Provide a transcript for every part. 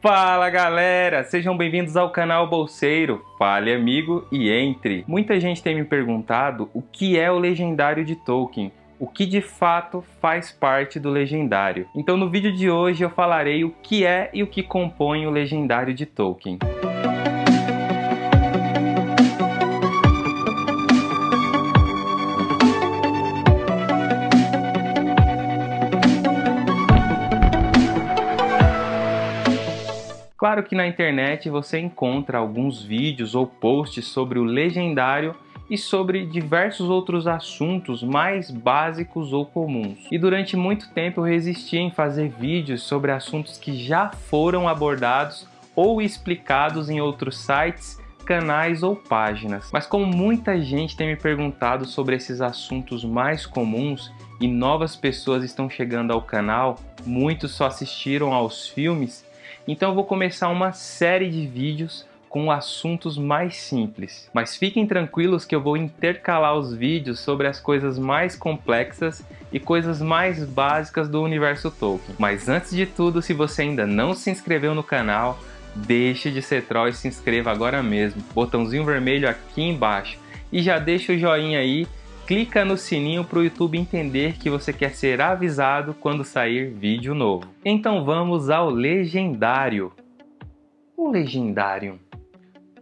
Fala galera, sejam bem-vindos ao canal Bolseiro, fale amigo e entre. Muita gente tem me perguntado o que é o Legendário de Tolkien, o que de fato faz parte do Legendário. Então no vídeo de hoje eu falarei o que é e o que compõe o Legendário de Tolkien. Claro que na internet você encontra alguns vídeos ou posts sobre o legendário e sobre diversos outros assuntos mais básicos ou comuns. E durante muito tempo eu resisti em fazer vídeos sobre assuntos que já foram abordados ou explicados em outros sites, canais ou páginas. Mas como muita gente tem me perguntado sobre esses assuntos mais comuns e novas pessoas estão chegando ao canal, muitos só assistiram aos filmes, então eu vou começar uma série de vídeos com assuntos mais simples. Mas fiquem tranquilos que eu vou intercalar os vídeos sobre as coisas mais complexas e coisas mais básicas do universo Tolkien. Mas antes de tudo, se você ainda não se inscreveu no canal, deixe de ser troll e se inscreva agora mesmo. Botãozinho vermelho aqui embaixo. E já deixa o joinha aí clica no sininho para o YouTube entender que você quer ser avisado quando sair vídeo novo. Então vamos ao legendário. O legendário.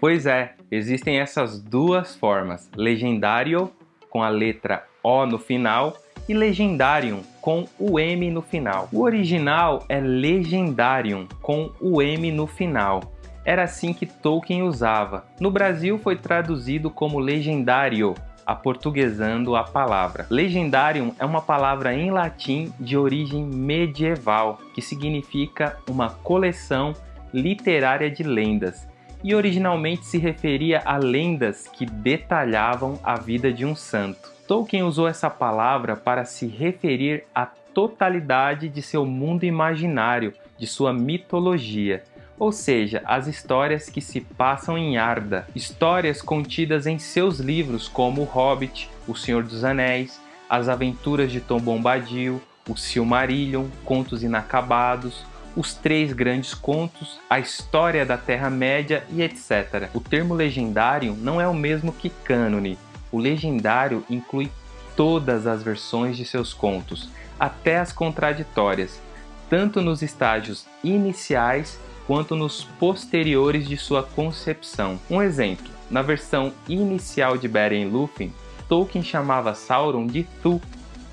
Pois é, existem essas duas formas, legendário com a letra O no final e legendarium com o M no final. O original é legendarium com o M no final. Era assim que Tolkien usava. No Brasil foi traduzido como legendário aportuguesando a palavra. Legendarium é uma palavra em latim de origem medieval, que significa uma coleção literária de lendas, e originalmente se referia a lendas que detalhavam a vida de um santo. Tolkien usou essa palavra para se referir à totalidade de seu mundo imaginário, de sua mitologia, ou seja, as histórias que se passam em Arda, histórias contidas em seus livros como O Hobbit, O Senhor dos Anéis, As Aventuras de Tom Bombadil, O Silmarillion, Contos Inacabados, os três grandes contos, a história da Terra-média e etc. O termo legendário não é o mesmo que cânone. O legendário inclui todas as versões de seus contos, até as contraditórias, tanto nos estágios iniciais quanto nos posteriores de sua concepção. Um exemplo, na versão inicial de Beren Lúthien, Tolkien chamava Sauron de Thu,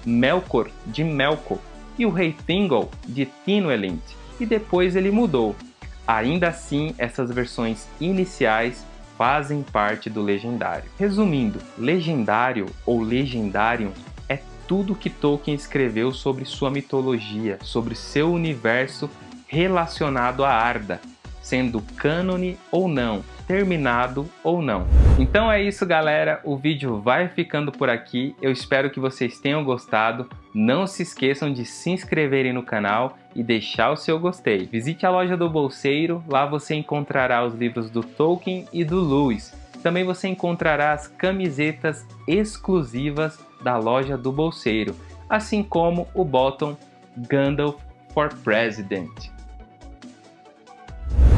Melkor de Melkor e o rei Thingol de Tinwelint, e depois ele mudou. Ainda assim, essas versões iniciais fazem parte do legendário. Resumindo, legendário ou legendário é tudo que Tolkien escreveu sobre sua mitologia, sobre seu universo relacionado a Arda, sendo cânone ou não, terminado ou não. Então é isso galera, o vídeo vai ficando por aqui, eu espero que vocês tenham gostado, não se esqueçam de se inscreverem no canal e deixar o seu gostei. Visite a loja do Bolseiro, lá você encontrará os livros do Tolkien e do Lewis. Também você encontrará as camisetas exclusivas da loja do Bolseiro, assim como o bottom Gandalf for President.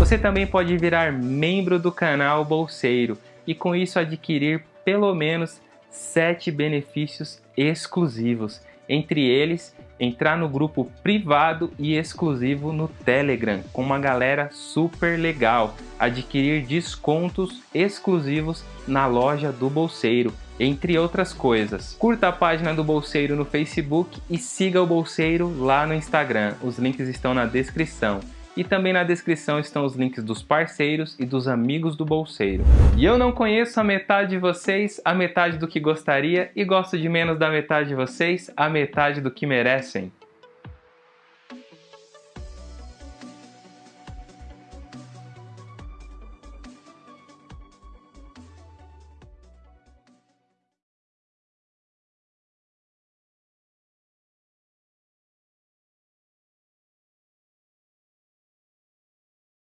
Você também pode virar membro do canal Bolseiro e com isso adquirir pelo menos 7 benefícios exclusivos, entre eles entrar no grupo privado e exclusivo no Telegram com uma galera super legal, adquirir descontos exclusivos na loja do Bolseiro, entre outras coisas. Curta a página do Bolseiro no Facebook e siga o Bolseiro lá no Instagram, os links estão na descrição e também na descrição estão os links dos parceiros e dos amigos do bolseiro. E eu não conheço a metade de vocês, a metade do que gostaria, e gosto de menos da metade de vocês, a metade do que merecem.